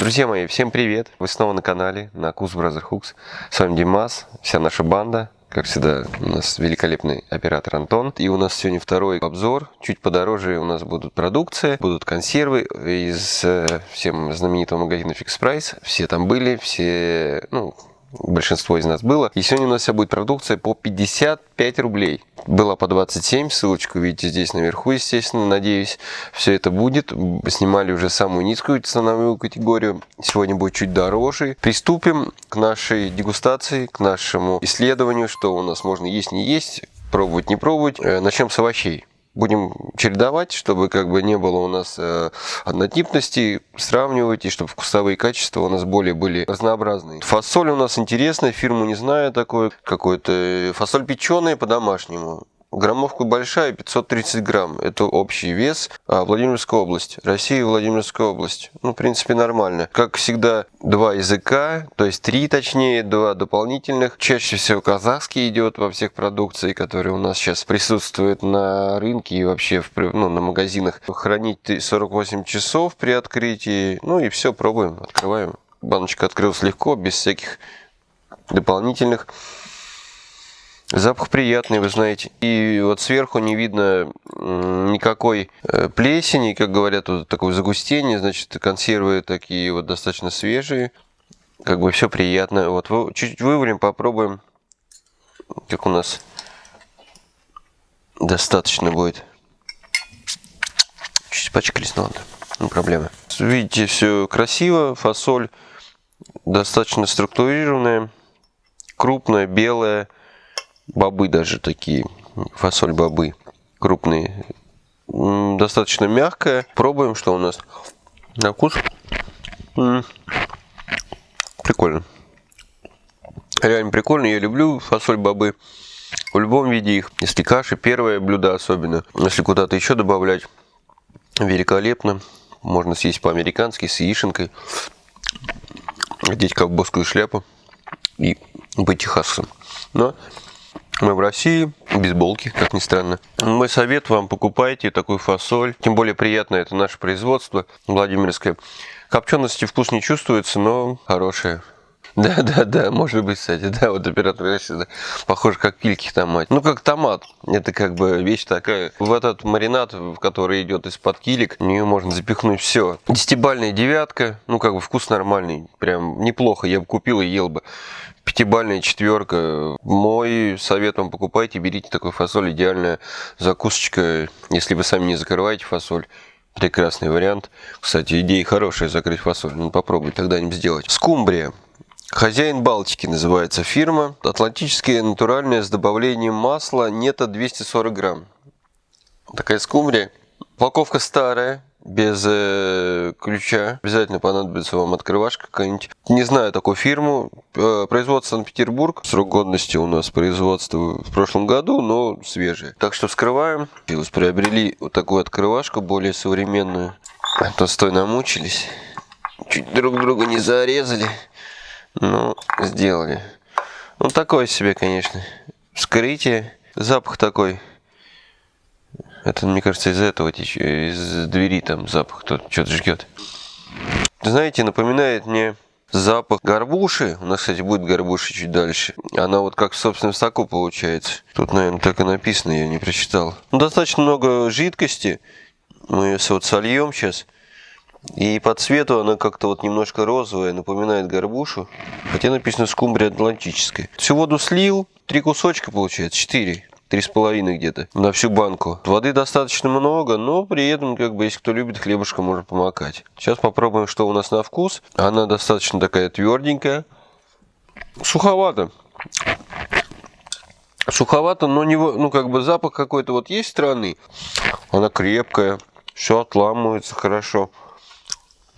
Друзья мои, всем привет! Вы снова на канале, на Кус Brother Hooks. С вами Димас, вся наша банда. Как всегда, у нас великолепный оператор Антон. И у нас сегодня второй обзор. Чуть подороже у нас будут продукция, будут консервы из э, всем знаменитого магазина Fix Price. Все там были, все, ну, большинство из нас было. И сегодня у нас вся будет продукция по 55 рублей. Была по 27, ссылочку видите здесь наверху, естественно, надеюсь, все это будет. Снимали уже самую низкую ценовую категорию, сегодня будет чуть дороже. Приступим к нашей дегустации, к нашему исследованию, что у нас можно есть, не есть, пробовать, не пробовать. Э, начнем с овощей будем чередовать, чтобы как бы не было у нас э, однотипности, сравнивать, и чтобы вкусовые качества у нас более были разнообразные. Фасоль у нас интересная, фирму не знаю такой, какой-то э, фасоль печеная по-домашнему. Граммовка большая, 530 грамм. Это общий вес. А, Владимирская область. Россия, Владимирская область. Ну, в принципе, нормально. Как всегда, два языка, то есть три точнее, два дополнительных. Чаще всего казахский идет во всех продукции, которые у нас сейчас присутствуют на рынке и вообще в, ну, на магазинах. Хранить 48 часов при открытии. Ну и все, пробуем, открываем. Баночка открылась легко, без всяких дополнительных Запах приятный, вы знаете. И вот сверху не видно никакой э, плесени, как говорят, вот такое загустение, значит, консервы такие вот достаточно свежие. Как бы все приятно. Вот чуть-чуть вывалим, попробуем, как у нас достаточно будет. Чуть пачкались, но ладно, не проблема. Видите, все красиво, фасоль достаточно структурированная, крупная, белая бобы даже такие, фасоль бобы крупные. Достаточно мягкая. Пробуем, что у нас на вкус. Прикольно. Реально прикольно. Я люблю фасоль бобы. В любом виде их. Если каши, первое блюдо особенно. Если куда-то еще добавлять, великолепно. Можно съесть по-американски с яишенкой. Одеть ковбойскую шляпу и быть техасцем. Но мы в России, бейсболки, как ни странно. Мой совет вам, покупайте такую фасоль. Тем более приятно, это наше производство Владимирское. Копчености вкус не чувствуется, но хорошая. Да, да, да, может быть, кстати, да, вот оператор сюда похож как кильки томат. Ну, как томат, это как бы вещь такая. В этот маринад, который идет из-под килик, в нее можно запихнуть все. Десятибальная девятка, ну, как бы вкус нормальный, прям неплохо, я бы купил и ел бы. Пятибальная четверка. Мой совет вам покупайте, берите такой фасоль, идеальная закусочка, если вы сами не закрываете фасоль. Прекрасный вариант. Кстати, идея хорошая закрыть фасоль. Ну, попробуй тогда-нибудь сделать. Скумбрия. Хозяин Балтики называется фирма. Атлантические натуральные с добавлением масла нето 240 грамм. Такая скумбрия. Упаковка старая, без э, ключа. Обязательно понадобится вам открывашка какая-нибудь. Не знаю такую фирму. Э, производство Санкт-Петербург. Срок годности у нас производство в прошлом году, но свежее. Так что вскрываем. Приобрели вот такую открывашку, более современную. А то стой намучились. Чуть друг друга не зарезали. Ну, сделали. Ну, такое себе, конечно. Вскрытие. Запах такой. Это, мне кажется, из этого течет. Из двери там запах. Кто что-то жгет. Знаете, напоминает мне запах горбуши. У нас, кстати, будет горбуша чуть дальше. Она вот как в собственном соку получается. Тут, наверное, так и написано, я не прочитал. Ну, достаточно много жидкости. Мы ее вот сольем сейчас. И по цвету она как-то вот немножко розовая, напоминает горбушу. Хотя написано скумбрия атлантическая. Всю воду слил, три кусочка получается, четыре. Три с половиной где-то на всю банку. Воды достаточно много, но при этом, как бы, если кто любит хлебушка, можно помакать. Сейчас попробуем, что у нас на вкус. Она достаточно такая тверденькая. Суховато. Суховато, но не, ну, как бы запах какой-то вот есть странный. Она крепкая, все отламывается хорошо.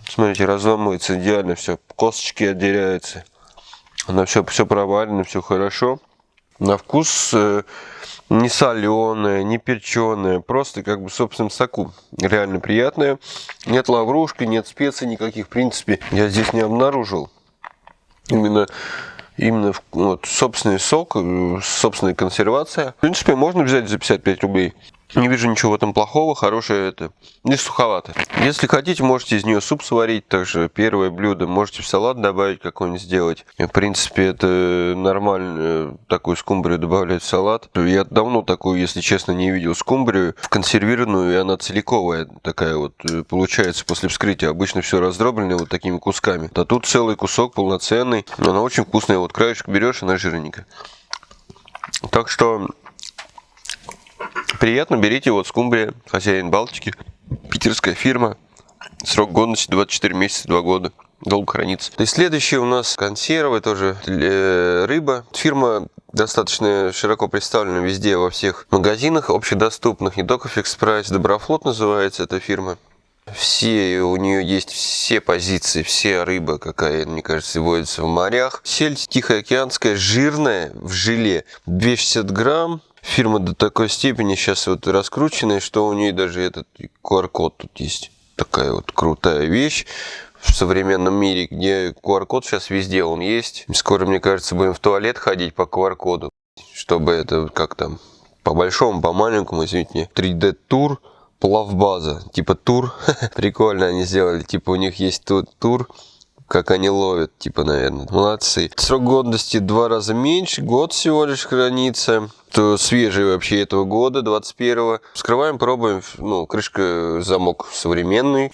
Смотрите, разломывается идеально все. Косточки отделяются. Она все, все проварено, все хорошо. На вкус э, не соленая, не перченая, просто как бы в собственном соку. Реально приятная. Нет лаврушки, нет специй никаких, в принципе, я здесь не обнаружил. Именно именно вот, собственный сок, э, собственная консервация. В принципе, можно взять за 55 рублей. Не вижу ничего в этом плохого, хорошее это, не суховато. Если хотите, можете из нее суп сварить, также первое блюдо, можете в салат добавить какой-нибудь сделать. В принципе, это нормально, такую скумбрию добавлять в салат. Я давно такую, если честно, не видел скумбрию в консервированную, и она целиковая такая вот э, получается после вскрытия. Обычно все раздроблено вот такими кусками. А тут целый кусок полноценный, она очень вкусная. Вот краешек берешь, она жирненькая. Так что приятно, берите вот скумбрия, хозяин Балтики, питерская фирма, срок годности 24 месяца, 2 года долго хранится. И следующее у нас консервы, тоже э, рыба. Фирма достаточно широко представлена везде, во всех магазинах общедоступных, не только Fix Price, Доброфлот называется эта фирма. Все, у нее есть все позиции, все рыба, какая, мне кажется, водится в морях. Сельдь тихоокеанская, жирная, в желе, 260 грамм. Фирма до такой степени сейчас вот раскрученная, что у нее даже этот QR-код тут есть. Такая вот крутая вещь в современном мире, где QR-код сейчас везде он есть. Скоро, мне кажется, будем в туалет ходить по QR-коду, чтобы это как там по большому, по маленькому, извините, 3D-тур плавбаза, типа тур. Прикольно они сделали, типа у них есть тут тур, как они ловят, типа, наверное. Молодцы. Срок годности два раза меньше, год всего лишь хранится. То свежий вообще этого года, 21-го. Вскрываем, пробуем. Ну, крышка, замок современный.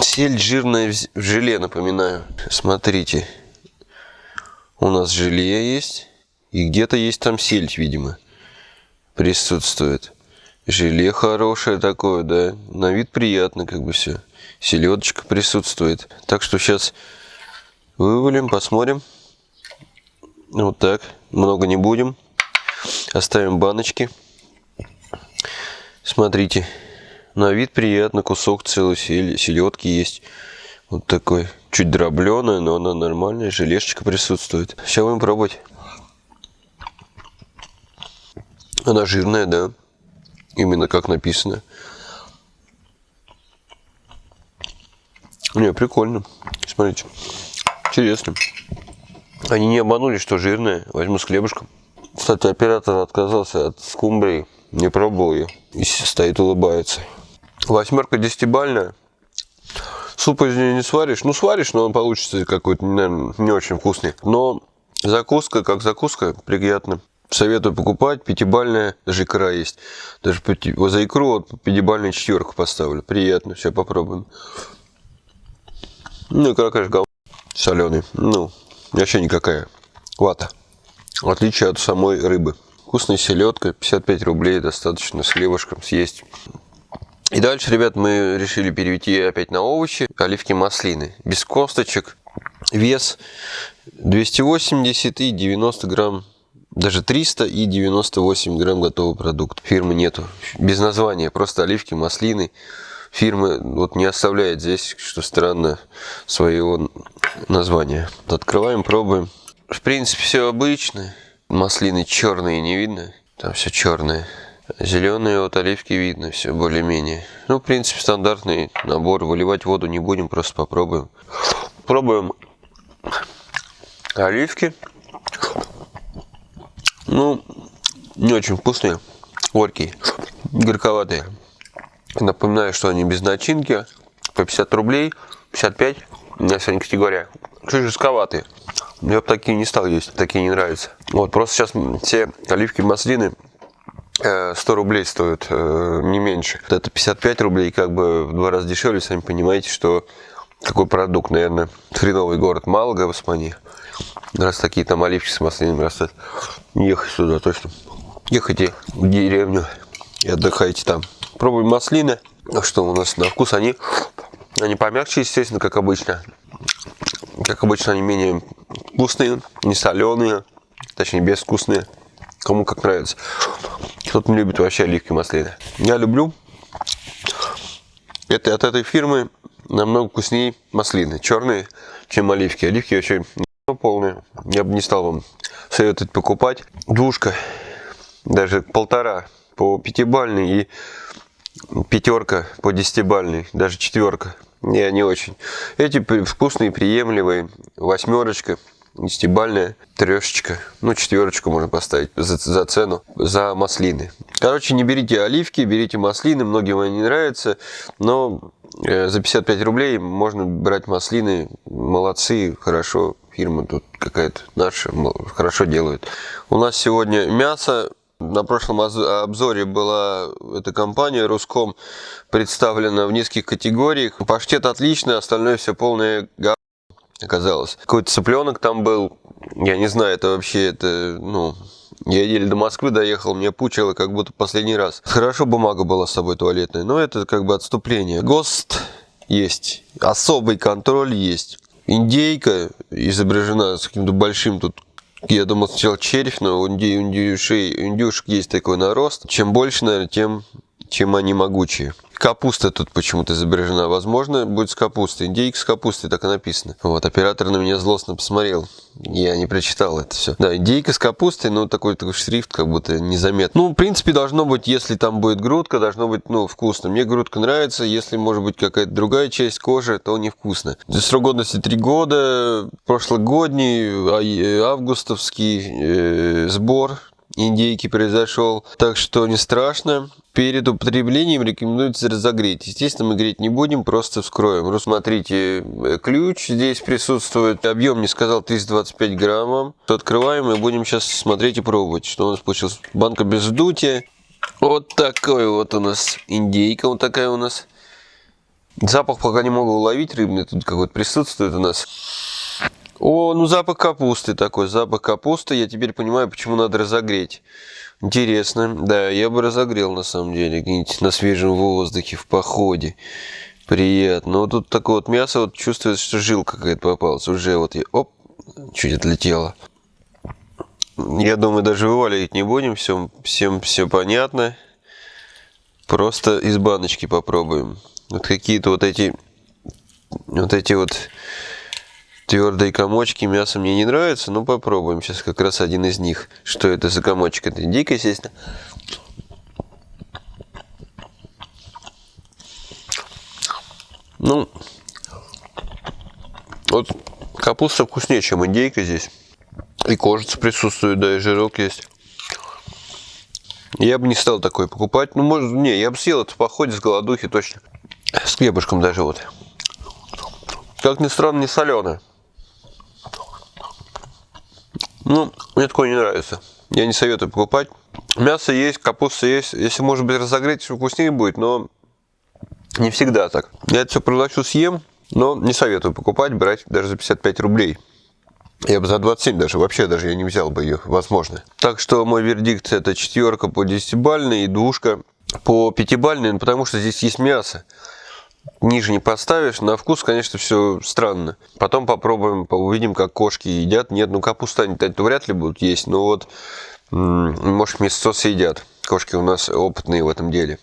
Сель жирная в желе, напоминаю. Смотрите. У нас желе есть. И где-то есть там сельдь, видимо, присутствует. Желе хорошее такое, да. На вид приятно, как бы все. Селедочка присутствует. Так что сейчас вывалим, посмотрим. Вот так. Много не будем. Оставим баночки. Смотрите. На вид приятно. Кусок целый селедки есть. Вот такой. Чуть дробленая, но она нормальная. Желешечка присутствует. Сейчас будем пробовать. Она жирная, да именно как написано. Не, прикольно. Смотрите. Интересно. Они не обманули, что жирное. Возьму с хлебушком. Кстати, оператор отказался от скумбрии. Не пробовал ее. И стоит, улыбается. Восьмерка десятибальная. Суп из нее не сваришь. Ну, сваришь, но он получится какой-то, наверное, не очень вкусный. Но закуска, как закуска, приятно. Советую покупать. Пятибальная, даже икра есть. Даже пяти, за икру вот пятибальную четверку поставлю. Приятно. Сейчас попробуем. Ну, икра, конечно, гов... соленый. Ну, вообще никакая. Вата. В отличие от самой рыбы. Вкусная селедка. 55 рублей достаточно с хлебушком съесть. И дальше, ребят, мы решили перейти опять на овощи. Оливки маслины. Без косточек. Вес 280 и 90 грамм даже 300 и 98 грамм готовый продукт. Фирмы нету. Без названия. Просто оливки, маслины. Фирмы вот не оставляет здесь, что странно, своего названия. Открываем, пробуем. В принципе, все обычно. Маслины черные не видно. Там все черное. Зеленые вот оливки видно, все более-менее. Ну, в принципе, стандартный набор. Выливать воду не будем, просто попробуем. Пробуем оливки. Ну, не очень вкусные, горькие, горьковатые. Напоминаю, что они без начинки, по 50 рублей, 55, у меня сегодня категория. Чуть жестковатые. Я бы такие не стал есть, такие не нравятся. Вот, просто сейчас все оливки маслины 100 э, рублей стоят, э, не меньше. Это 55 рублей, как бы в два раза дешевле, сами понимаете, что какой продукт, наверное, хреновый город Малага Испании. Раз такие там оливки с маслинами растут. Ехать сюда точно. Ехайте в деревню и отдыхайте там. Пробуем маслины. А что у нас на вкус? Они, они помягче, естественно, как обычно. Как обычно, они менее вкусные, не соленые, точнее безвкусные. Кому как нравится. Кто-то не любит вообще оливки маслины. Я люблю. Это от этой фирмы намного вкуснее маслины. Черные, чем оливки. Оливки вообще полные. Я бы не стал вам советовать покупать. Двушка, даже полтора по пятибальной и пятерка по десятибальной, даже четверка. Не, не очень. Эти вкусные, приемлемые. Восьмерочка. десятибальная трешечка. Ну, четверочку можно поставить за, за цену, за маслины. Короче, не берите оливки, берите маслины. Многим они не нравятся, но э, за 55 рублей можно брать маслины. Молодцы, хорошо. Фирма тут какая-то наша, хорошо делают. У нас сегодня мясо на прошлом обзоре была эта компания Руском представлена в нескольких категориях. Паштет отличный, остальное все полное га оказалось. Какой-то цыпленок там был. Я не знаю, это вообще, это, ну, я еле до Москвы доехал, мне пучило как будто последний раз. Хорошо бумага была с собой туалетная, но это как бы отступление. ГОСТ есть, особый контроль есть. Индейка изображена с каким-то большим тут я думал сначала червь, но у индюшей, индюшек есть такой нарост. Чем больше, наверное, тем, чем они могучие. Капуста тут почему-то изображена. Возможно, будет с капустой. Индейка с капустой, так и написано. Вот, оператор на меня злостно посмотрел. Я не прочитал это все. Да, индейка с капустой, но такой, такой шрифт как будто незаметно. Ну, в принципе, должно быть, если там будет грудка, должно быть, ну, вкусно. Мне грудка нравится. Если, может быть, какая-то другая часть кожи, то невкусно. Срок годности 3 года. Прошлогодний, а, августовский э, сбор индейки произошел. Так что не страшно. Перед употреблением рекомендуется разогреть. Естественно, мы греть не будем, просто вскроем. Рассмотрите, э, ключ здесь присутствует. Объем не сказал 325 граммов. Открываем и будем сейчас смотреть и пробовать, что у нас получилось. Банка без вдутия. Вот такой вот у нас индейка, вот такая у нас. Запах пока не могу уловить рыбный, тут какой-то присутствует у нас. О, ну запах капусты такой, запах капусты. Я теперь понимаю, почему надо разогреть. Интересно. Да, я бы разогрел на самом деле, где-нибудь на свежем воздухе, в походе. Приятно. Но тут такое вот мясо, вот чувствуется, что жилка какая-то попалась. Уже вот, я, оп, чуть отлетело. Я думаю, даже вываливать не будем, все, всем все понятно. Просто из баночки попробуем. Вот какие-то вот эти, вот эти вот Твердые комочки мясо мне не нравится, но попробуем. Сейчас как раз один из них. Что это за комочек? Это индейка, естественно. Ну, вот капуста вкуснее, чем индейка здесь. И кожица присутствует, да, и жирок есть. Я бы не стал такой покупать. Ну, может, не, я бы съел это в походе с голодухи точно. С хлебушком даже вот. Как ни странно, не соленое. Ну, мне такое не нравится. Я не советую покупать. Мясо есть, капуста есть. Если, может быть, разогреть, вкуснее будет, но не всегда так. Я это все проглочу, съем, но не советую покупать, брать даже за 55 рублей. Я бы за 27 даже, вообще даже я не взял бы ее, возможно. Так что мой вердикт это четверка по 10-бальной и двушка по 5-бальной, ну, потому что здесь есть мясо ниже не поставишь. На вкус, конечно, все странно. Потом попробуем, увидим, как кошки едят. Нет, ну капуста они -то вряд ли будут есть, но вот, может, мясо съедят. Кошки у нас опытные в этом деле.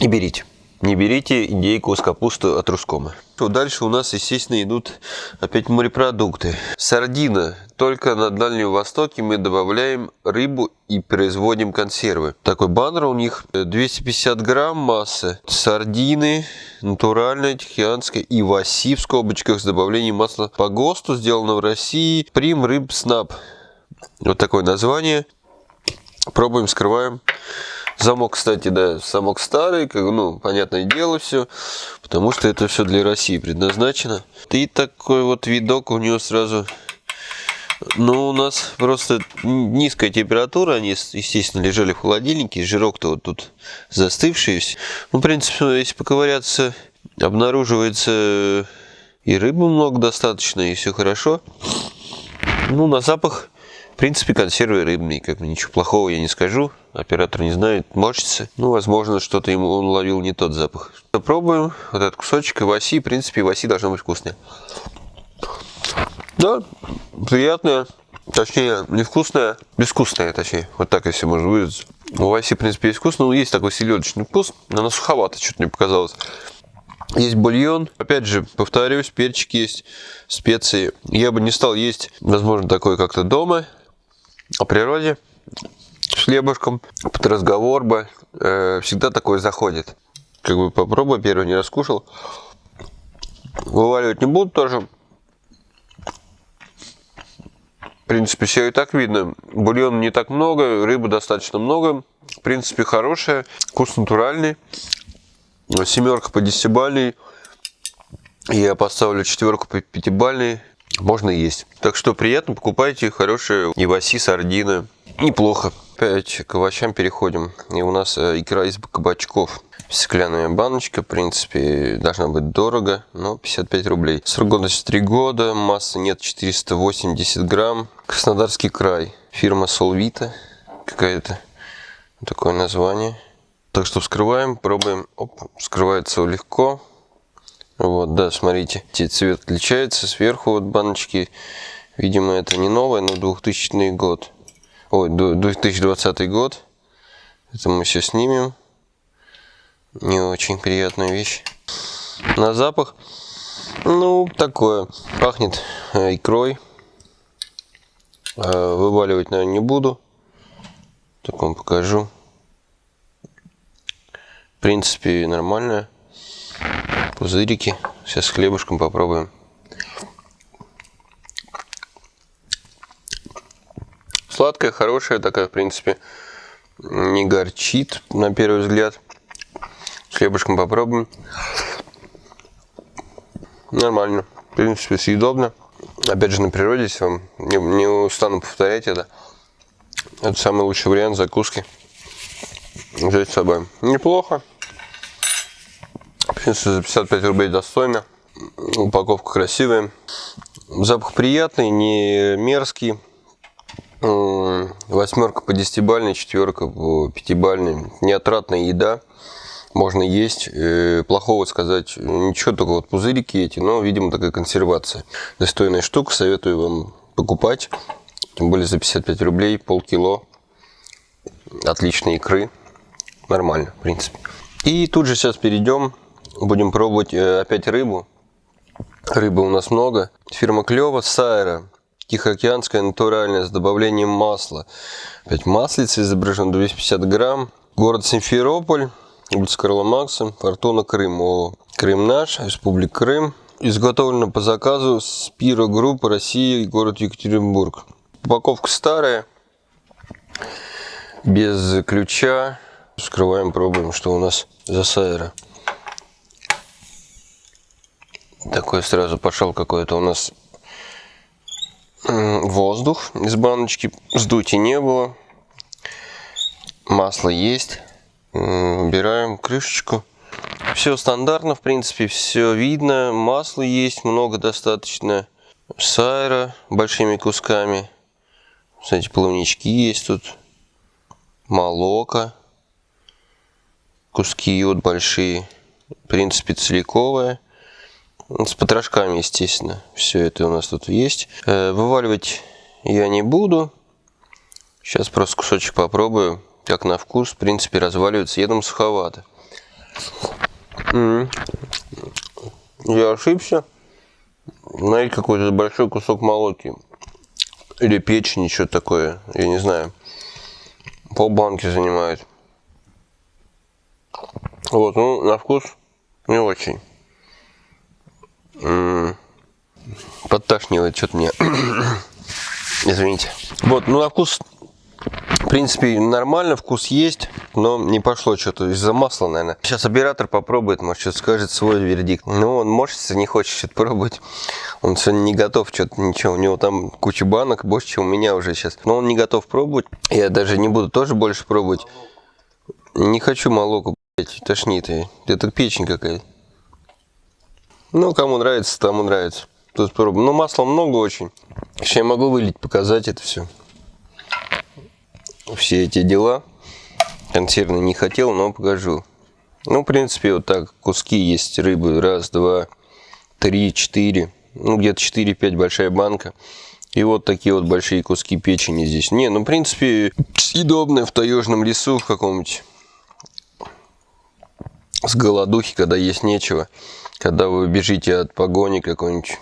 И берите. Не берите индейку с капустой от Рускома. Дальше у нас, естественно, идут опять морепродукты. Сардина. Только на Дальнем Востоке мы добавляем рыбу и производим консервы. Такой баннер у них 250 грамм массы. Сардины, натуральная, тихоокеанская и васи в скобочках с добавлением масла по ГОСТу, сделано в России. Прим Рыб Снаб. Вот такое название. Пробуем, скрываем. Замок, кстати, да, замок старый, как, ну, понятное дело все, потому что это все для России предназначено. И такой вот видок у него сразу, ну, у нас просто низкая температура, они, естественно, лежали в холодильнике, жирок-то вот тут застывший. Ну, в принципе, если поковыряться, обнаруживается и рыбы много достаточно, и все хорошо. Ну, на запах принципе, консервы рыбные, как бы ничего плохого я не скажу. Оператор не знает, морщится. Ну, возможно, что-то ему он ловил не тот запах. Попробуем вот этот кусочек васи. В принципе, васи должно быть вкусное. Да, приятное. Точнее, невкусное, безвкусное, точнее. Вот так, если можно выразиться. У васи, в принципе, есть вкус, но есть такой селедочный вкус. Она суховато, что-то мне показалось. Есть бульон. Опять же, повторюсь, перчик есть, специи. Я бы не стал есть, возможно, такое как-то дома о природе с хлебушком, под разговор бы, э, всегда такое заходит. Как бы попробую, первый не раскушал. Вываливать не буду тоже. принципе, все и так видно. Бульона не так много, рыбы достаточно много. В принципе, хорошая, вкус натуральный. Семерка по десятибальной. Я поставлю четверку по пятибальной. Можно есть. Так что приятно, покупайте хорошие иваси, сардины. Неплохо. Опять к овощам переходим. И у нас э, икра из кабачков. Стеклянная баночка, в принципе, должна быть дорого, но 55 рублей. Срок годности 3 года, масса нет 480 грамм. Краснодарский край, фирма Солвита, какая-то такое название. Так что вскрываем, пробуем. Оп, вскрывается легко. Вот, да, смотрите, цвет отличается. Сверху вот баночки, видимо, это не новое, но 2000 год. Ой, 2020 год. Это мы все снимем. Не очень приятная вещь. На запах, ну, такое. Пахнет э, икрой. Э, вываливать, наверное, не буду. Так вам покажу. В принципе, нормально. Пузырики. Сейчас с хлебушком попробуем. Сладкая, хорошая такая, в принципе. Не горчит, на первый взгляд. С хлебушком попробуем. Нормально. В принципе, съедобно. Опять же, на природе, если вам не, не устану повторять это. Это самый лучший вариант закуски. Взять с собой. Неплохо. В принципе, за 55 рублей достойно. Упаковка красивая. Запах приятный, не мерзкий. Восьмерка по десятибальной, четверка по пятибальной. Неотратная еда. Можно есть. Э, плохого сказать ничего, только вот пузырики эти, но, видимо, такая консервация. Достойная штука, советую вам покупать. Тем более за 55 рублей, полкило. Отличной икры. Нормально, в принципе. И тут же сейчас перейдем, будем пробовать э, опять рыбу. Рыбы у нас много. Фирма Клева, Сайра. Тихоокеанская натуральная с добавлением масла. Опять маслица изображено 250 грамм. Город Симферополь. Улица Карла Макса. Фортуна Крым. О, Крым наш. Республика Крым. Изготовлено по заказу Спиро Группа Россия, город Екатеринбург. Упаковка старая, без ключа. Вскрываем, пробуем, что у нас за сайра. Такой сразу пошел какой-то у нас воздух из баночки. Сдути не было. Масло есть. Убираем крышечку. Все стандартно, в принципе, все видно. Масла есть много достаточно. Сайра большими кусками. Кстати, плавнички есть тут. Молока. Куски вот большие. В принципе, целиковая. С потрошками, естественно. Все это у нас тут есть. Э, вываливать я не буду. Сейчас просто кусочек попробую. Как на вкус. В принципе, разваливается. Я думаю, суховато. Я ошибся. Знаете, какой-то большой кусок молоки. Или печени, что-то такое. Я не знаю. Пол банки занимает. Вот, ну, на вкус не очень. Подташнивает что-то мне. Извините. Вот, ну, на вкус в принципе, нормально, вкус есть, но не пошло что-то из-за масла, наверное. Сейчас оператор попробует, может, что-то скажет свой вердикт. Ну, он морщится, не хочет что-то пробовать. Он сегодня не готов что-то, ничего. У него там куча банок, больше, чем у меня уже сейчас. Но он не готов пробовать. Я даже не буду тоже больше пробовать. Не хочу молоко, блядь, тошнит. Это печень какая-то. Ну, кому нравится, тому нравится. Тут пробуем. Ну, масла много очень. Сейчас я могу вылить, показать это все все эти дела. Консервный не хотел, но покажу. Ну, в принципе, вот так куски есть рыбы. Раз, два, три, четыре. Ну, где-то 4-5 большая банка. И вот такие вот большие куски печени здесь. Не, ну, в принципе, съедобное в таежном лесу в каком-нибудь. С голодухи, когда есть нечего. Когда вы бежите от погони какой-нибудь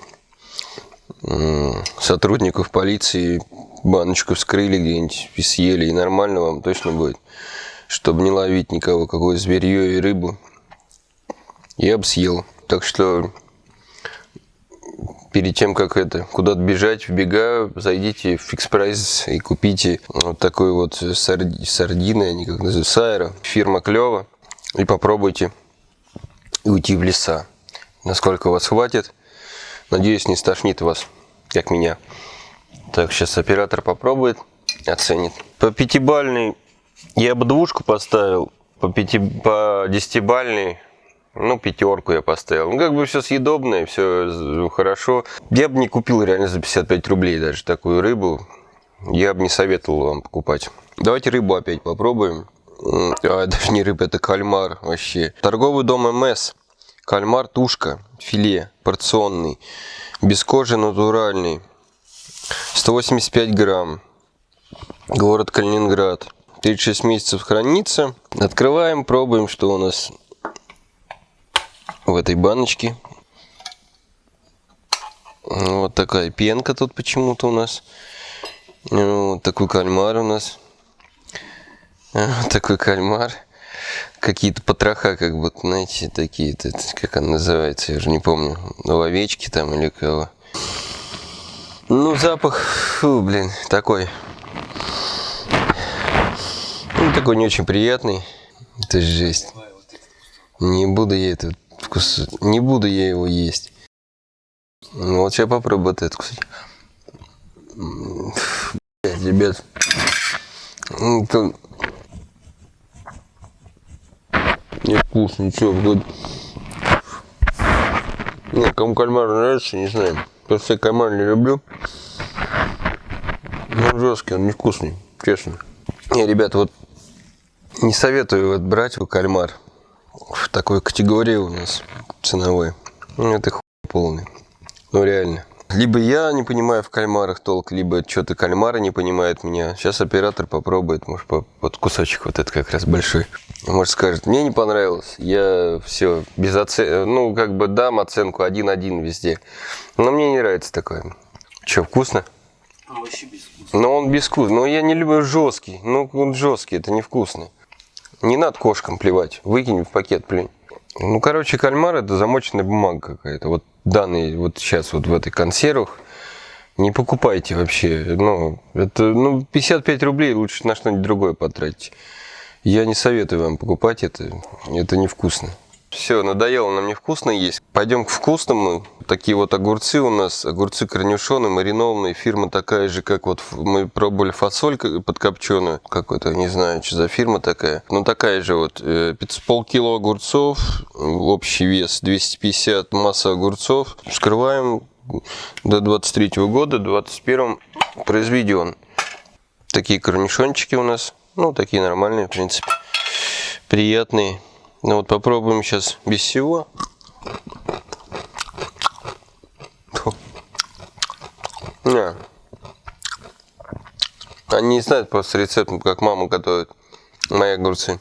сотрудников полиции, баночку вскрыли где-нибудь и съели, и нормально вам точно будет. Чтобы не ловить никого, какое зверье и рыбу. Я бы съел. Так что перед тем, как это куда-то бежать, в бега, зайдите в фикс прайс и купите вот такой вот сарди, сардины, они как называются, сайра, фирма клево, и попробуйте уйти в леса. Насколько вас хватит, надеюсь, не стошнит вас, как меня. Так, сейчас оператор попробует, оценит. По пятибальной я бы двушку поставил, по, пяти, десятибальной ну, пятерку я поставил. Ну, как бы все съедобное, все хорошо. Я бы не купил реально за 55 рублей даже такую рыбу. Я бы не советовал вам покупать. Давайте рыбу опять попробуем. А, даже не рыба, это кальмар вообще. Торговый дом МС. Кальмар тушка, филе, порционный. Без кожи натуральный. 185 грамм. Город Калининград. 36 месяцев хранится. Открываем, пробуем, что у нас в этой баночке. Вот такая пенка тут почему-то у нас. Вот такой кальмар у нас. Вот такой кальмар. Какие-то потроха, как бы, знаете, такие, как он называется, я уже не помню. Овечки там или кого. Ну, запах, фу, блин, такой. Ну, такой не очень приятный. Это жесть. Не буду я это вкус. Не буду я его есть. Ну, вот сейчас попробую вот это кусать. Блять, ребят. Это... Не вкусно, ничего. Вот... Не, кому кальмар нравится, не знаю. Просто я кальмар не люблю. Но он жесткий, он невкусный, честно. Не, ребята, вот не советую вот брать кальмар в такой категории у нас ценовой. Ну, это хуй полный. Ну, реально. Либо я не понимаю в кальмарах толк, либо что-то кальмара не понимает меня. Сейчас оператор попробует, может, по, вот кусочек вот этот как раз большой. Может, скажет, мне не понравилось, я все без оценки, ну, как бы дам оценку 1-1 везде. Но мне не нравится такое. Что, вкусно? Он вообще безвкусный. Но он безвкусный. Но я не люблю жесткий. Ну, он жесткий, это невкусно. Не надо кошкам плевать, выкинь в пакет, плюнь. Ну, короче, кальмар это замоченная бумага какая-то. Вот данные вот сейчас вот в этой консервах не покупайте вообще. Ну, это, ну, 55 рублей лучше на что-нибудь другое потратить. Я не советую вам покупать это, это невкусно. Все, надоело нам невкусно есть. Пойдем к вкусному. Такие вот огурцы у нас, огурцы корнюшоны, маринованные. Фирма такая же, как вот мы пробовали фасоль подкопченую. Какой-то, не знаю, что за фирма такая. Но такая же вот. Э, полкило огурцов, общий вес 250, масса огурцов. Вскрываем до 23 -го года, 21 произведен. Такие корнишончики у нас. Ну, такие нормальные, в принципе. Приятные. Ну вот попробуем сейчас без всего. Не. Они не знают просто рецепт, как мама готовит мои огурцы.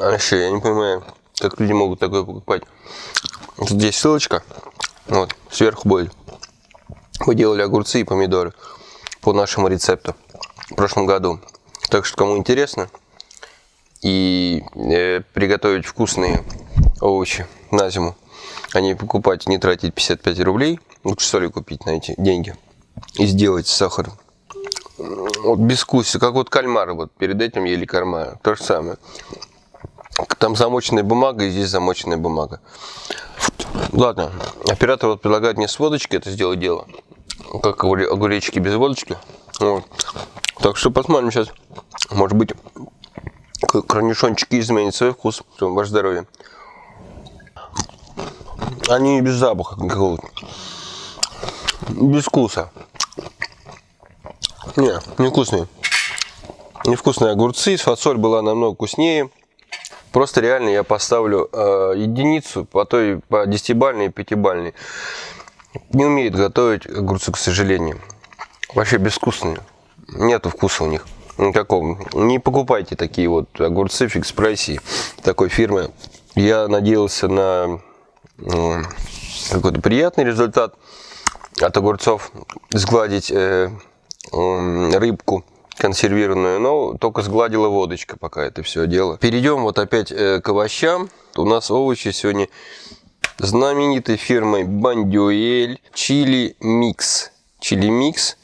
А я не понимаю, как люди могут такое покупать. Здесь ссылочка. Вот, сверху будет. Мы делали огурцы и помидоры по нашему рецепту в прошлом году. Так что, кому интересно, и э, приготовить вкусные овощи на зиму, а не покупать, не тратить 55 рублей, лучше соли купить на эти деньги и сделать сахар. Вот без вкуса, как вот кальмары, вот перед этим ели кальмары, то же самое. Там замоченная бумага и здесь замоченная бумага. Ладно, оператор вот предлагает мне с водочкой это сделать дело. Как огуречки без водочки. Вот. Так что посмотрим сейчас. Может быть корнишончики изменят свой вкус. Ваше здоровье. Они без запаха никакого. Без вкуса. Не, невкусные. Невкусные огурцы. Фасоль была намного вкуснее. Просто реально я поставлю э, единицу по той по десятибальной и пятибальной. Не умеют готовить огурцы, к сожалению. Вообще безвкусные. Нету вкуса у них никакого. Не покупайте такие вот огурцы в экспрессе такой фирмы. Я надеялся на какой-то приятный результат от огурцов, сгладить э, рыбку консервированную, но только сгладила водочка пока это все дело. Перейдем вот опять э, к овощам. У нас овощи сегодня знаменитой фирмой Бондюэль Chili Mix. Chili Mix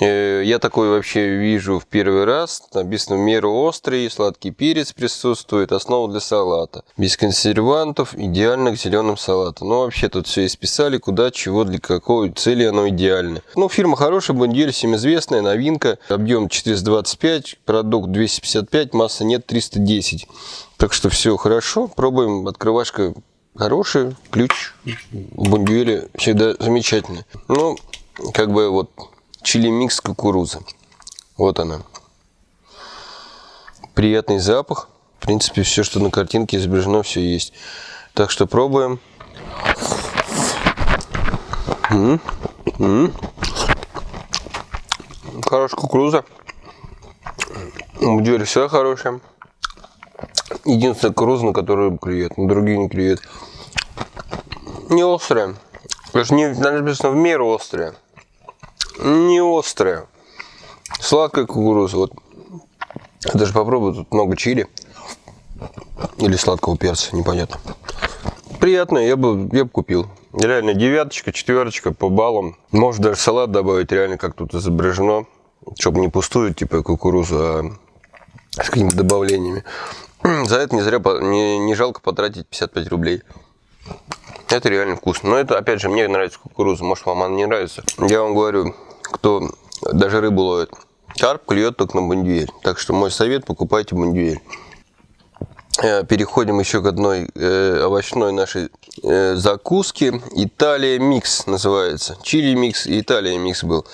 я такой вообще вижу в первый раз. Написано в меру острый, сладкий перец присутствует, основа для салата. Без консервантов, идеально к зеленым салатам. Ну, вообще тут все исписали, куда, чего, для какой цели оно идеально. Ну, фирма хорошая, Бондюэль, всем известная, новинка. Объем 425, продукт 255, масса нет 310. Так что все хорошо, пробуем. Открывашка хорошая, ключ у Бондюэля всегда замечательный. Ну, как бы вот чили микс кукурузы. Вот она. Приятный запах. В принципе, все, что на картинке изображено, все есть. Так что пробуем. М -м -м. Хорошая кукуруза. Дверь вся хорошая. Единственная кукуруза, на которую клюет, на другие не клюет. Не острая. Даже не написано в меру острая не острая. Сладкая кукуруза. Вот. Даже попробую, тут много чили. Или сладкого перца, непонятно. Приятная, я бы, я бы купил. Реально девяточка, четверочка по баллам. Может даже салат добавить, реально как тут изображено. Чтобы не пустую, типа кукурузу, а с какими-то добавлениями. За это не зря, не, не жалко потратить 55 рублей. Это реально вкусно. Но это, опять же, мне нравится кукуруза. Может, вам она не нравится. Я вам говорю, кто даже рыбу ловит. Карп клюет только на бандюэль. Так что мой совет, покупайте бандюэль. Э, переходим еще к одной э, овощной нашей э, закуске. Италия микс называется. Чили микс и Италия микс был.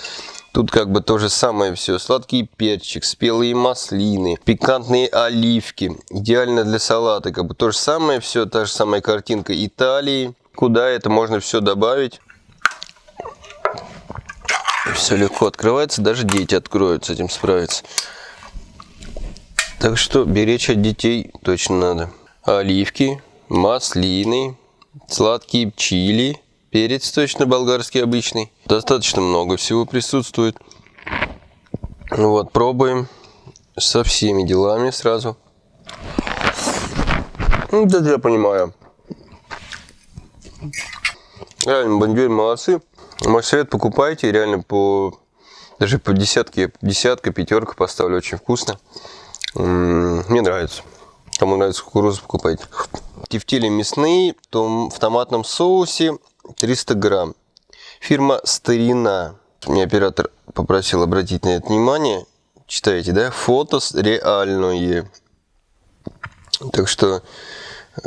Тут как бы то же самое все. Сладкий перчик, спелые маслины, пикантные оливки. Идеально для салата. Как бы то же самое все, та же самая картинка Италии. Куда это можно все добавить? Все легко открывается, даже дети откроют, с этим справиться. Так что беречь от детей точно надо. Оливки, маслины, сладкие чили, перец точно болгарский обычный. Достаточно много всего присутствует. Вот, пробуем со всеми делами сразу. Да, я понимаю. Реально, бандюэль молодцы. Мой совет покупайте, реально по даже по десятке, десятка, пятерка поставлю, очень вкусно. Мне нравится. Кому нравится кукуруза, покупайте. Тефтели мясные в томатном соусе 300 грамм. Фирма Старина. Мне оператор попросил обратить на это внимание. Читаете, да? Фото реальное. Так что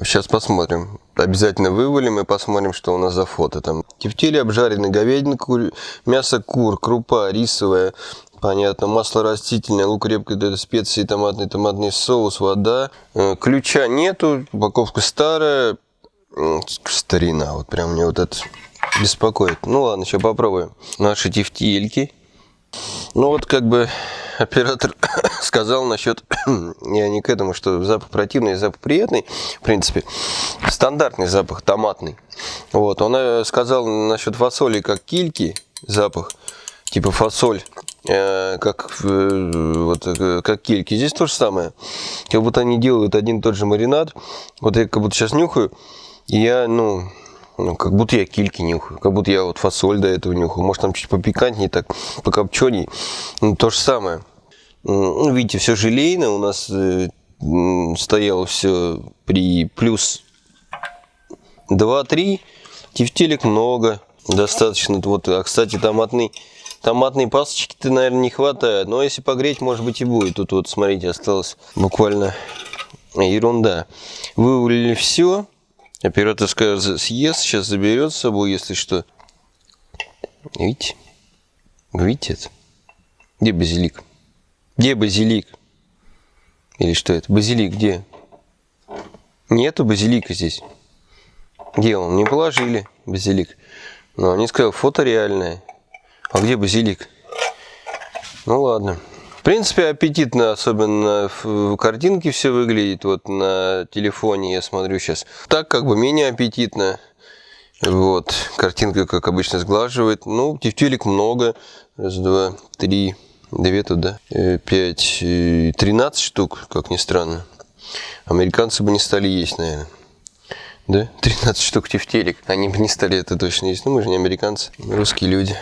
сейчас посмотрим. Обязательно вывалим и посмотрим, что у нас за фото там. Тефтели обжаренный, говядина, кур... мясо кур, крупа рисовая, понятно, масло растительное, лук репка, специи, томатный, томатный соус, вода. Э, ключа нету, упаковка старая, старина, вот прям мне вот это беспокоит. Ну ладно, сейчас попробуем. Наши тефтельки. Ну вот как бы оператор сказал насчет, я не к этому, что запах противный, запах приятный, в принципе, стандартный запах, томатный. Вот, он э, сказал насчет фасоли, как кильки, запах, типа фасоль, э, как, э, вот, э, как кильки. Здесь то же самое. Как будто они делают один и тот же маринад. Вот я как будто сейчас нюхаю, и я, ну, ну, как будто я кильки нюхаю, как будто я вот фасоль до этого нюхаю. Может, там чуть попикантнее, так, покопченей. Ну, то же самое. Ну, видите, все желейно. У нас э, стояло все при плюс 2-3. Тефтелек много. Достаточно. Вот, а, кстати, томатный, томатной пасочки-то, наверное, не хватает. Но если погреть, может быть, и будет. Тут вот, смотрите, осталось буквально ерунда. Вывалили все. Оператор скажет, съест, сейчас заберет с собой, если что. Видите? Видите это? Где базилик? Где базилик? Или что это? Базилик где? Нету базилика здесь. Где он? Не положили базилик. Но они сказали, фото реальное. А где базилик? Ну ладно. В принципе, аппетитно, особенно в картинке все выглядит. Вот на телефоне я смотрю сейчас. Так как бы менее аппетитно. Вот, картинка, как обычно, сглаживает. Ну, тефтелек много. Раз, два, три, две туда. Э, пять, э, тринадцать штук, как ни странно. Американцы бы не стали есть, наверное. Да? 13 штук тефтерик. Они бы не стали это точно есть. Ну, мы же не американцы, русские люди.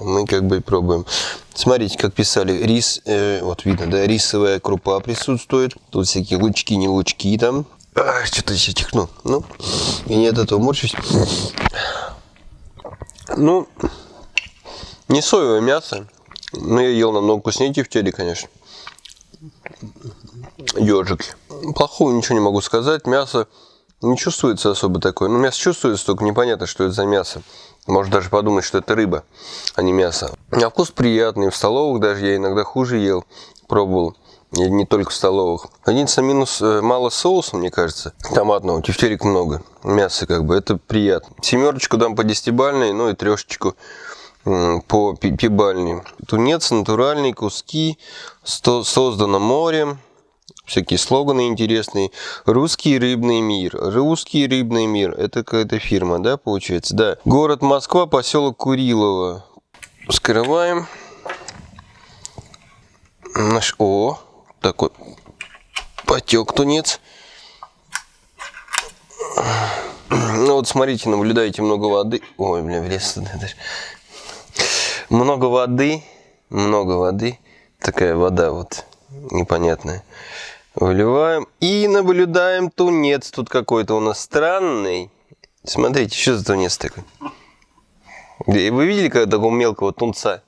Мы как бы пробуем. Смотрите, как писали, рис, э, вот видно, да, рисовая крупа присутствует. Тут всякие лучки, не лучки там. А, Что-то еще чихну. Ну, и нет этого морщусь. Ну, не соевое мясо. Но я ел намного вкуснее тефтели, конечно. Ежик. Плохого ничего не могу сказать. Мясо не чувствуется особо такое. Ну, мясо чувствуется, только непонятно, что это за мясо. Можно даже подумать, что это рыба, а не мясо. А вкус приятный. В столовых даже я иногда хуже ел, пробовал. И не только в столовых. Единственный минус, э, мало соуса, мне кажется, томатного. Тефтерик много. Мяса как бы, это приятно. Семерочку дам по десятибальной, ну и трешечку по пибальной. Тунец, натуральные куски, создано морем. Всякие слоганы интересные. Русский рыбный мир. Русский рыбный мир. Это какая-то фирма, да, получается? Да. Город Москва, поселок Курилово. Скрываем. Наш... О, такой потек тунец. Ну вот смотрите, наблюдаете много воды. Ой, бля, влез туда. Много воды, много воды. Такая вода вот непонятная. Выливаем и наблюдаем тунец. Тут какой-то у нас странный. Смотрите, что за тунец такой? Вы видели когда такого мелкого тунца?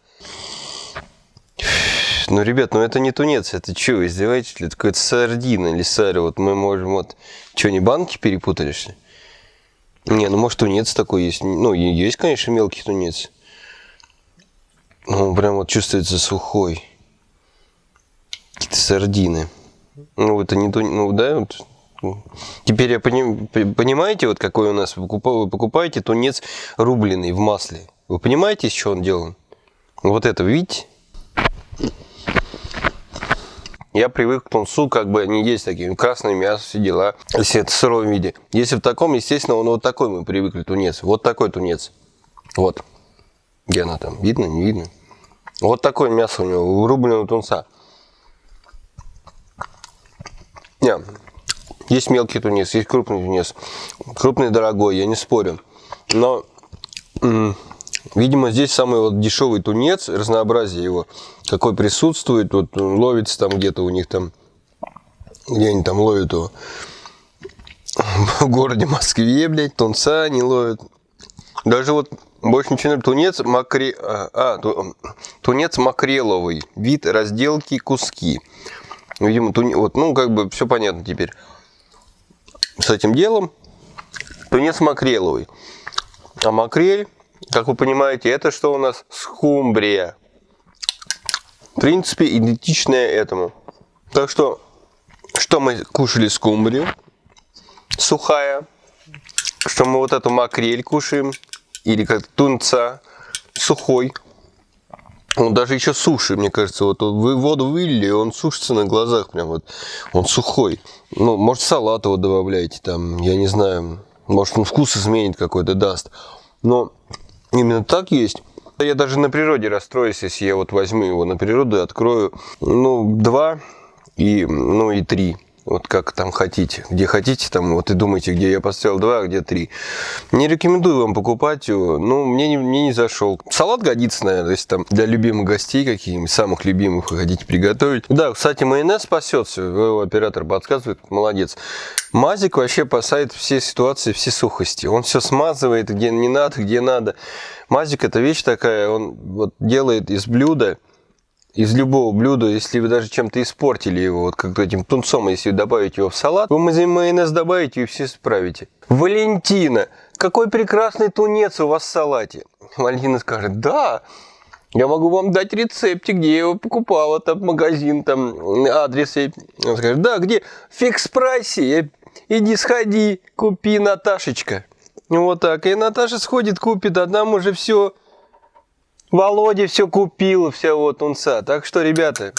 Ну, ребят, ну это не тунец, это что, издеваетесь? Это какая-то сардина или сари. Вот мы можем вот... Что, не банки перепутали, что? Не, ну может тунец такой есть. Ну, есть, конечно, мелкий тунец. Ну, прям вот чувствуется сухой. Какие-то сардины. Ну, это не то, ну, да, вот. Теперь я поним, понимаете, вот какой у нас, вы покупаете тунец рубленый в масле. Вы понимаете, из чего он делан? Вот это, видите? Я привык к тунцу, как бы не есть такие, красное мясо, все дела, если это в сыром виде. Если в таком, естественно, он вот такой мы привыкли, тунец. Вот такой тунец. Вот. Где она там? Видно, не видно? Вот такое мясо у него, рубленого тунца. Не, есть мелкий тунец, есть крупный тунец. Крупный дорогой, я не спорю. Но, видимо, здесь самый вот дешевый тунец, разнообразие его, какой присутствует. Вот ловится там где-то у них там, где они там ловят его. В городе Москве, блядь, тунца не ловят. Даже вот больше ничего. Тунец, макре... а, а тунец макреловый. Вид разделки куски. Видимо, туни... вот, ну, как бы все понятно теперь с этим делом. Тунец макреловый. А макрель, как вы понимаете, это что у нас? Скумбрия. В принципе, идентичная этому. Так что, что мы кушали скумбрию? Сухая. Что мы вот эту макрель кушаем. Или как тунца. Сухой. Он даже еще суши, мне кажется, вот вы воду вылили, он сушится на глазах прям вот, он сухой. Ну, может, салат его добавляете там, я не знаю, может, он вкус изменит какой-то, даст. Но именно так есть. Я даже на природе расстроюсь, если я вот возьму его на природу и открою, ну, два и, ну, и три вот как там хотите, где хотите, там вот и думайте, где я поставил 2, а где 3. Не рекомендую вам покупать его, ну, мне не, мне не зашел. Салат годится, наверное, если там для любимых гостей каких-нибудь, самых любимых вы хотите приготовить. Да, кстати, майонез спасется, его оператор подсказывает, молодец. Мазик вообще спасает все ситуации, все сухости. Он все смазывает, где не надо, где надо. Мазик это вещь такая, он вот делает из блюда из любого блюда, если вы даже чем-то испортили его, вот как этим тунцом, если добавить его в салат, вы майонез добавите и все справите. Валентина, какой прекрасный тунец у вас в салате. Валентина скажет, да, я могу вам дать рецептик, где я его покупала, там магазин, там адрес. Он скажет, да, где? В фикс-прайсе. Иди сходи, купи, Наташечка. Вот так. И Наташа сходит, купит, а нам уже все Володя все купил, все вот унца. Так что, ребята,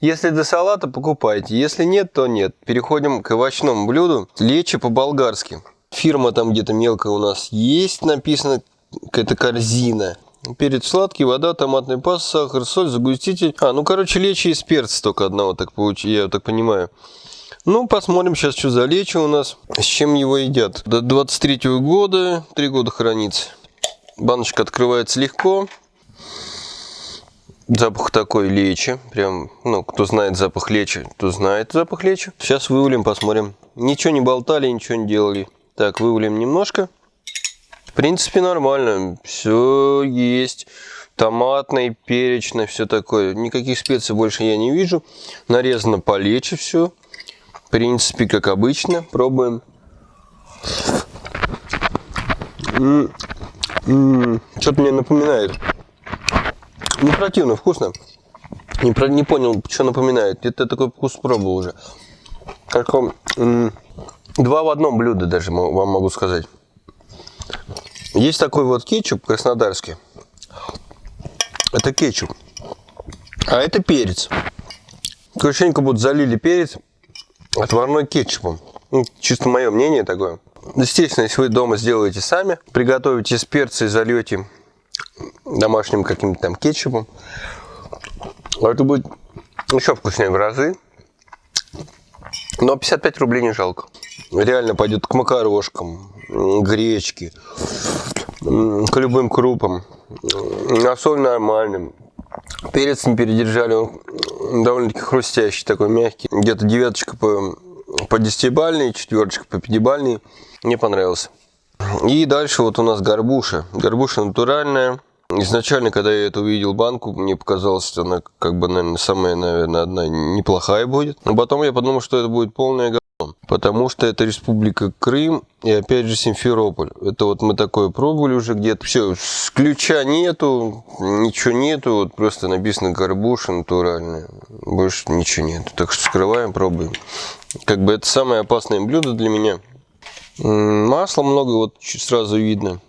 если до салата, покупайте. Если нет, то нет. Переходим к овощному блюду. Лечи по-болгарски. Фирма там где-то мелкая у нас есть, написано какая-то корзина. Перец сладкий, вода, томатный паст, сахар, соль, загуститель. А, ну, короче, лечи из перца только одного, так получ... я так понимаю. Ну, посмотрим сейчас, что за лечо у нас. С чем его едят. До 23 -го года, 3 года хранится. Баночка открывается легко. Запах такой лечи. Прям, ну, кто знает запах лечи, то знает запах лечи. Сейчас вывалим, посмотрим. Ничего не болтали, ничего не делали. Так, вывалим немножко. В принципе, нормально. Все есть. Томатный, перечный, все такое. Никаких специй больше я не вижу. Нарезано по лечи все. В принципе, как обычно. Пробуем. Что-то мне напоминает. Не противно, вкусно. Не, про, не понял, что напоминает. Это такой вкус пробовал уже. Как два в одном блюдо даже вам могу сказать. Есть такой вот кетчуп краснодарский. Это кетчуп. А это перец. Как будто залили перец отварной кетчупом. Ну, чисто мое мнение такое. Естественно, если вы дома сделаете сами, приготовите с перца и зальете домашним каким-то там кетчупом, это будет еще вкуснее в разы. Но 55 рублей не жалко. Реально пойдет к макарошкам, гречке, к любым крупам. На соль нормальным. Перец не передержали, он довольно-таки хрустящий, такой мягкий. Где-то девяточка по, по десятибальной, четверочка по пятибальной. Мне понравился. И дальше вот у нас горбуша. Горбуша натуральная. Изначально, когда я это увидел банку, мне показалось, что она как бы, наверное, самая, наверное, одна неплохая будет. Но потом я подумал, что это будет полная говно. Потому что это Республика Крым и опять же Симферополь. Это вот мы такое пробовали уже где-то. Все, ключа нету, ничего нету. Вот просто написано горбуша натуральная. Больше ничего нету. Так что вскрываем, пробуем. Как бы это самое опасное блюдо для меня. Масла много, вот сразу видно.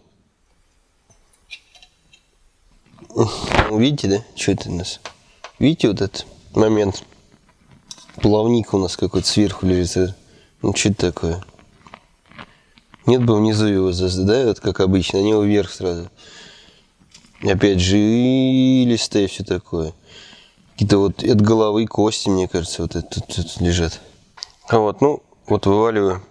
Видите, да? Что это у нас? Видите вот этот момент? Плавник у нас какой-то сверху лежит. Ну, что это такое? Нет бы внизу его, да, вот как обычно, а не вверх сразу. Опять жилистое все такое. Какие-то вот от головы кости, мне кажется, вот это тут, тут лежат. А вот, ну, вот вываливаю.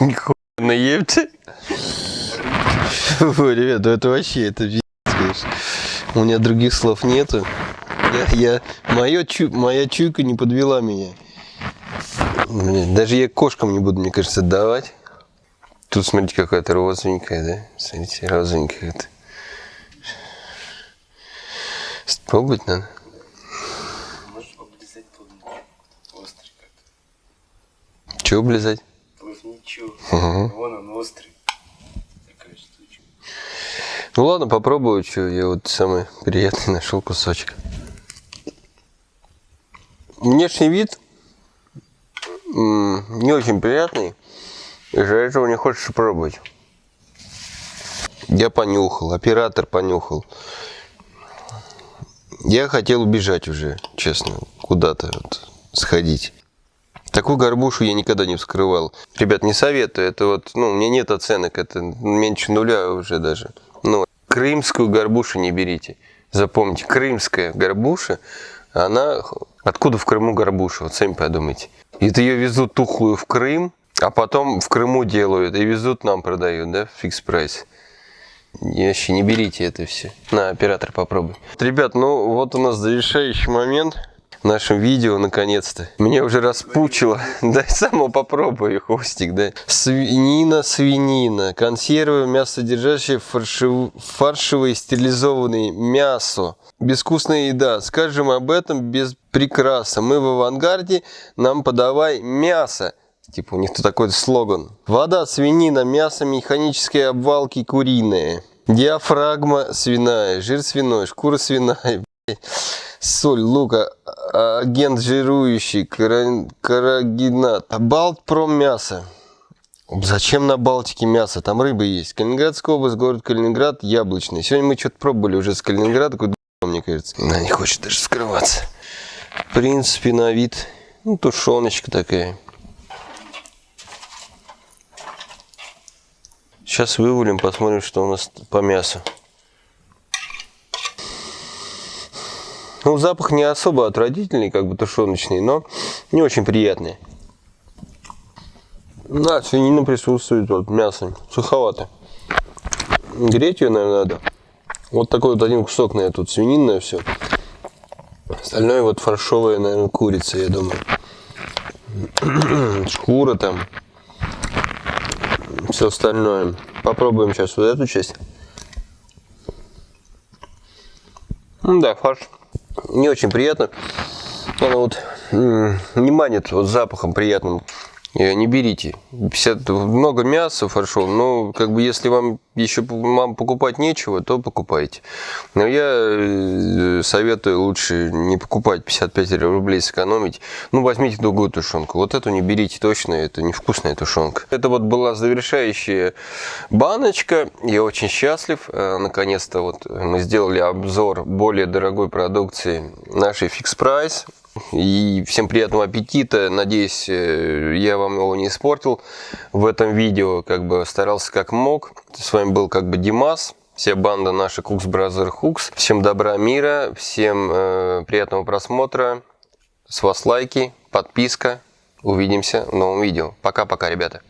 Нихуя наебте. Ой, ребят, ну это вообще, это пиздец, конечно. У меня других слов нету. Я, я, моё чу, моя чуйка не подвела меня. Даже я кошкам не буду, мне кажется, давать. Тут, смотрите, какая-то розовенькая, да? Смотрите, розовенькая. -то. Пробовать надо. Можешь облизать острый как-то. Чего облизать? Ничего. Угу. Вон он острый. Такая штучка. Ну ладно, попробую, что я вот самый приятный нашел кусочек. Внешний вид не очень приятный. Из-за этого не хочешь пробовать. Я понюхал, оператор понюхал. Я хотел убежать уже, честно, куда-то вот сходить. Такую горбушу я никогда не вскрывал. Ребят, не советую. Это вот, ну, у меня нет оценок. Это меньше нуля уже даже. Ну, крымскую горбушу не берите. Запомните, крымская горбуша, она... Откуда в Крыму горбуша? Вот сами подумайте. Это ее везут тухлую в Крым, а потом в Крыму делают и везут нам продают, да, фикс прайс. Вообще не берите это все. На, оператор попробуй. Ребят, ну вот у нас завершающий момент нашем видео наконец-то. Меня уже распучило. Дай само попробую, хвостик, да. Свинина, свинина. Консервы, мясо содержащее фаршев... фаршевое стерилизованное мясо. Безвкусная еда. Скажем об этом без прикраса. Мы в авангарде, нам подавай мясо. Типа у них такой слоган. Вода, свинина, мясо механической обвалки куриные. Диафрагма свиная, жир свиной, шкура свиная, соль, лук, а, агент жирующий, карагинат, балт про мясо. Зачем на Балтике мясо? Там рыба есть. Калининградская область, город Калининград, яблочный. Сегодня мы что-то пробовали уже с Калининграда, такой мне кажется. Она не хочет даже скрываться. В принципе, на вид, ну, тушеночка такая. Сейчас вывалим, посмотрим, что у нас по мясу. Ну, запах не особо отвратительный, как бы тушеночный, но не очень приятный. Да, свинина присутствует, вот мясо, суховато. Греть ее, наверное, надо. Вот такой вот один кусок, наверное, тут свининное все. Остальное вот фаршовая, наверное, курица, я думаю. Шкура там. Все остальное. Попробуем сейчас вот эту часть. Да, фарш не очень приятно. Она вот не манит вот запахом приятным. Э, не берите. 50, много мяса фаршов, но как бы если вам еще вам покупать нечего, то покупайте. Но я э, советую лучше не покупать 55 рублей, сэкономить. Ну, возьмите другую тушенку. Вот эту не берите точно, это невкусная тушенка. Это вот была завершающая баночка. Я очень счастлив. Э, наконец-то вот мы сделали обзор более дорогой продукции нашей Price. И всем приятного аппетита. Надеюсь, э, я вам его не испортил в этом видео. Как бы старался как мог. С вами был как бы Димас. Вся банда наша Cooks Brother Cooks. Всем добра, мира. Всем э, приятного просмотра. С вас лайки, подписка. Увидимся в новом видео. Пока-пока, ребята.